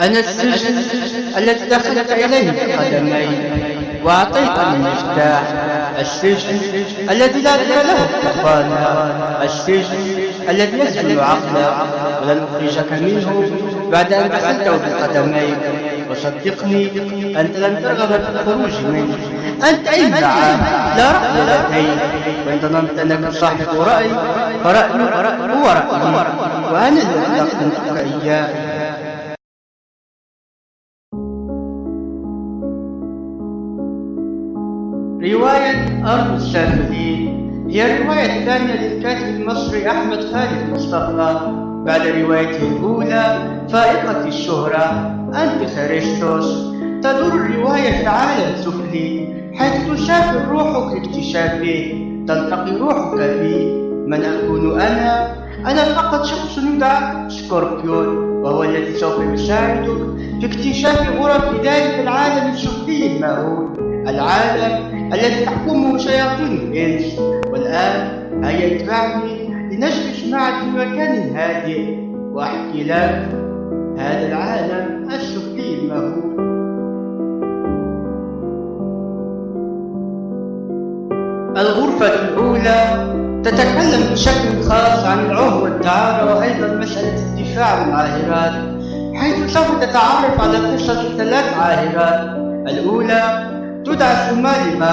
أنا السجن الذي دخلت إليه بقدمي وأعطيتني المفتاح السجن الذي لا بد له الطفالة السجن الذي يسجن عقلك ولن أخرجك منه بعد أن دخلته بقدميك وصدقني أنت لن ترغب في الخروج منه. أنت إمعان لا رأي لديك. وإن ظننت أنك صاحب رأي فرأيك هو رأيي. وأنا الذي أقدمتك إياه. رواية أرض السافلين هي الرواية الثانية للكاتب المصري أحمد خالد مصطفى. بعد روايته الأولى فائقة الشهرة أنت خريستوس. تدور الرواية في عالم سفلي حيث تسافر روحك لاكتشافه تلتقي روحك بي. من أكون أنا؟ أنا فقط شخص يدعى. سكوربيون وهو الذي سوف يساعدك في اكتشاف غرف ذلك العالم السفلي المهول العالم الذي تحكمه شياطين الإنس. والآن هيا اتبعني لنجلس معا في مكان هادئ. وأحكي لك هذا العالم السفلي المهول الغرفة الأولى تتكلم بشكل خاص عن العهر والدعارة وأيضا مسألة الدفاع عن العاهرات حيث سوف تتعرف على قصة ثلاث عاهرات. الأولى تدعى سوماليما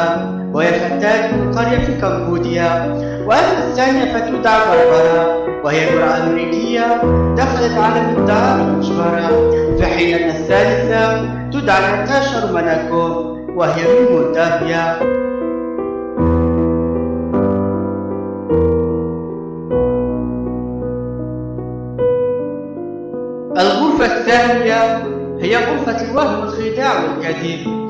وهي فتاة من قرية في كمبوديا. وأما الثانية فتدعى بربرا وهي امرأة أمريكية دخلت عالم الدعارة المجبرة في حين أن الثالثة تدعى ناتاشا روماناكوف وهي من مولدافيا. الغرفة الثانية هي غرفة الوهم والخداع والكذب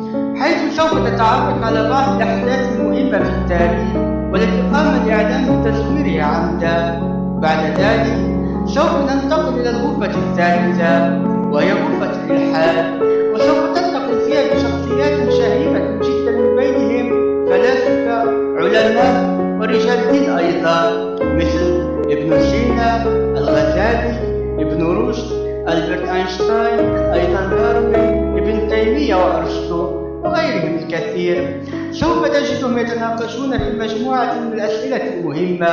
حيث سوف تتعرف على بعض الأحداث المهمة في التاريخ والتي قام بإعلان تصويرها عمدا بعد ذلك سوف ننتقل إلى الغرفة الثالثة وهي غرفة الإلحاد. وسوف تلتقي فيها بشخصيات شهيرة جدا من بينهم فلاسفة علماء ورجال دين أيضا مثل ابن سينا الغزالي ابن رشد ألبرت أينشتاين أيضا داروين ابن تيمية وأرسطو. وغيرهم الكثير. سوف تجدهم يتناقشون في مجموعة من الأسئلة المهمة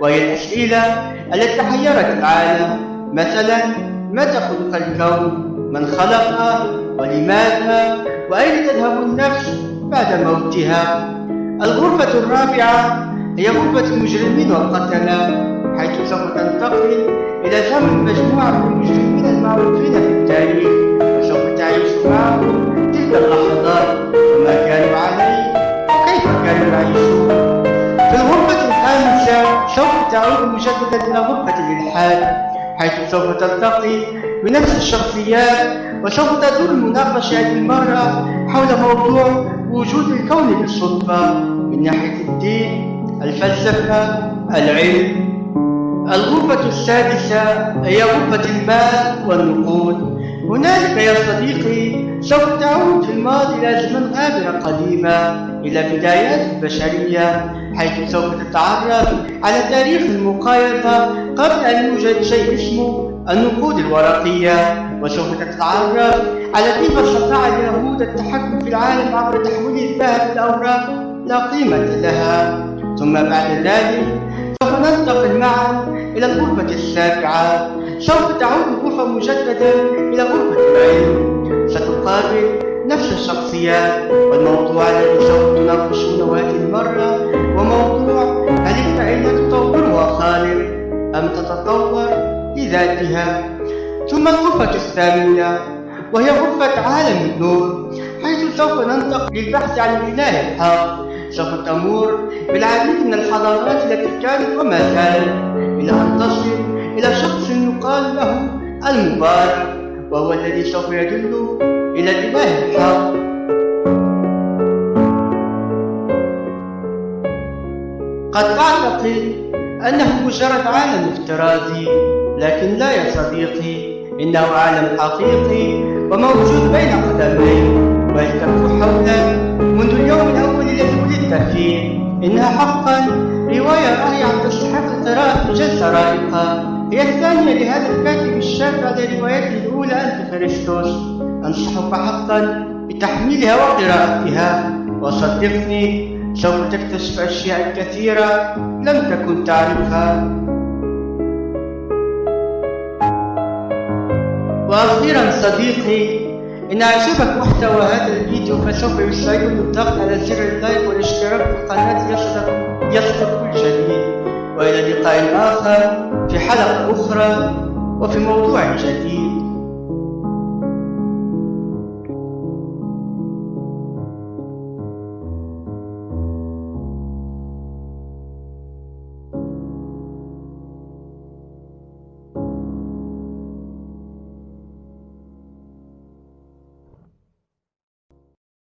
وهي الأسئلة التي حيرت العالم. مثلا متى خلق الكون؟ من خلقه؟ ولماذا؟ وأين تذهب النفس بعد موتها؟ الغرفة الرابعة هي غرفة المجرمين والقتلة حيث سوف تنتقل إلى زمن مجموعة من المجرمين المعروفين في التاريخ وسوف تعيش معهم مجددا غرفة الإلحاد حيث سوف تلتقي بنفس الشخصيات وسوف تدور المناقشة المرة حول موضوع وجود الكون بالصدفة. من ناحية الدين الفلسفة العلم الغرفة السادسة هي غرفة المال والنقود. هنالك يا صديقي سوف تعود في الماضي إلى زمن غابرة قديمة إلى بدايات البشرية. حيث سوف تتعرف على تاريخ المقايضة قبل أن يوجد شيء اسمه النقود الورقية وسوف تتعرف على كيف استطاع اليهود التحكم في العالم عبر تحويل الذهب الأوراق لا قيمة لها. ثم بعد ذلك سوف ننتقل معا إلى الغرفة السابعة. سوف تعود الغرفة مجددا إلى غرفة العلم. ستقابل نفس الشخصيات والموضوع الذي سوف تناقشونه هذه المرة وموضوع هل الكائنات تطورها خالق أم تتطور لذاتها؟ ثم الغرفة الثامنة وهي غرفة عالم النور حيث سوف ننتقل للبحث عن الإله الحق. سوف تمر بالعديد من الحضارات التي كانت وما زالت إلى أن تصل إلى شخص يقال له المبارك. وهو الذي سوف يدل إلى الإله. الحق قد أعتقد أنه مجرد عالم افتراضي لكن لا يا صديقي إنه عالم حقيقي وموجود بين قدميك ويلتف حولك منذ اليوم الأول الذي ولدت فيه إنها حقا رواية رائعة تستحق قراءة جلسة رائقة. هي الثانية لهذا الكاتب الشاب بعد روايته الأولى أنت فريستوس أنصحك حقا بتحميلها وقراءتها وصدقني سوف تكتشف أشياء كثيرة لم تكن تعرفها. وأخيرا صديقي إن أعجبك محتوى هذا الفيديو فسوف يساعدني الضغط على زر اللايك والاشتراك في القناة يصلك كل جديد وإلى لقاء آخر في حلقة أخرى وفي موضوع جديد.